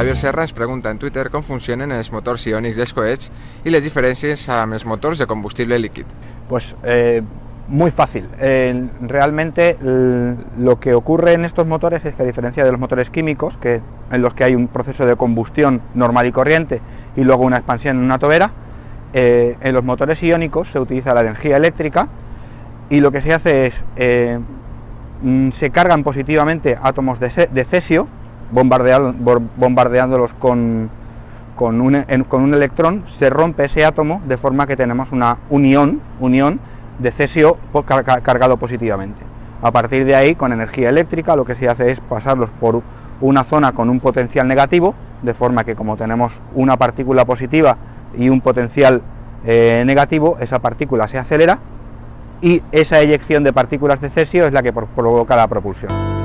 Javier Serra ens pregunta en Twitter com funcionen els motors iònics dels coets i les diferències amb els motors de combustible líquid. Pues eh, muy fácil. Eh, realmente lo que ocurre en estos motores es que a diferencia de los motores químicos, que, en los que hay un proceso de combustión normal y corriente y luego una expansión en una tobera, eh, en los motores iónicos se utiliza la energía eléctrica y lo que se hace es, eh, mm, se cargan positivamente átomos de cesio, bombardeándolos un, con, un, electrón, se rompe ese átomo de forma que tenemos una unión, unión de cesio cargado positivamente. A partir de ahí, con energía eléctrica, lo que se hace es pasarlos por una zona con un potencial negativo, de forma que como tenemos una partícula positiva y un potencial eh, negativo, esa partícula se acelera y esa eyección de partículas de cesio es la que provoca la propulsión.